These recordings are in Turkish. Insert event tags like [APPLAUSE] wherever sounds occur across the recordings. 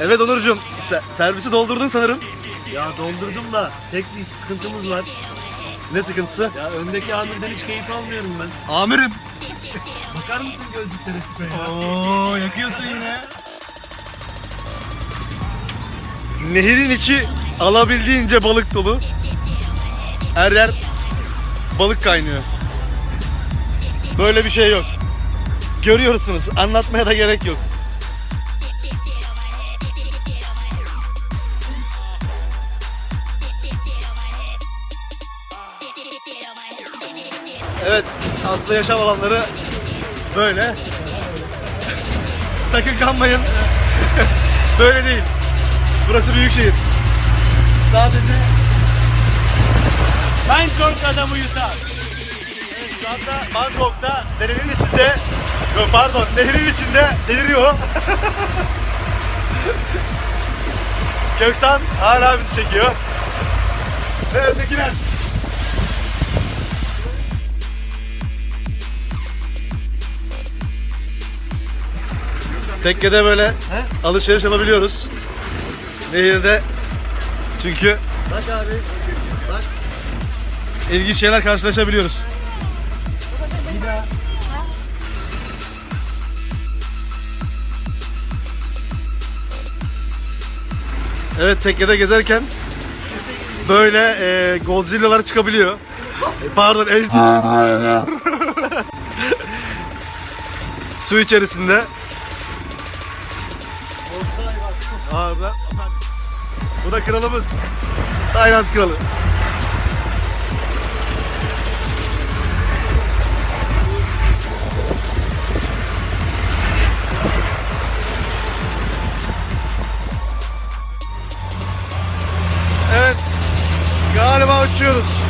Evet Onurcuğum, se- servisi doldurdun sanırım. Ya doldurdum da tek bir sıkıntımız var. Ne sıkıntısı? Ya öndeki amirden hiç keyif almıyorum ben. Amirim. Bakar mısın gözlüklere tipe ya? Oo, yakıyorsun yine. Nehirin içi alabildiğince balık dolu. Her yer balık kaynıyor. Böyle bir şey yok. Görüyorsunuz. Anlatmaya da gerek yok. Evet, aslı yaşam alanları böyle. [LAUGHS] Sakın kanmayın. [LAUGHS] böyle değil. Burası büyük şehir. Sadece Bangkok adamı yutar. evet, şu anda Bangkok'ta derenin içinde Yok pardon, nehrin içinde deliriyor. [LAUGHS] Göksan hala bizi çekiyor. Ve öndekiler. Tekkede böyle alışveriş yapabiliyoruz. Nehirde çünkü Bak abi. Bak. ilginç şeyler karşılaşabiliyoruz. Evet tekkede gezerken böyle e, Godzilla'lar çıkabiliyor. E, pardon ejder. [LAUGHS] Su içerisinde. Orada. Bu da kralımız. Tayland kralı. Evet. Galiba uçuyoruz.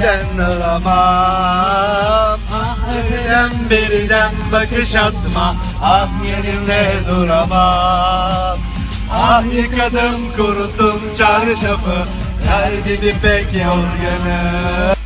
Sen aramam Öteden beriden bakış atma. Ah yerimde duramam. Ah yıkadım kuruttum çarşafı. Her gibi pek yorgunum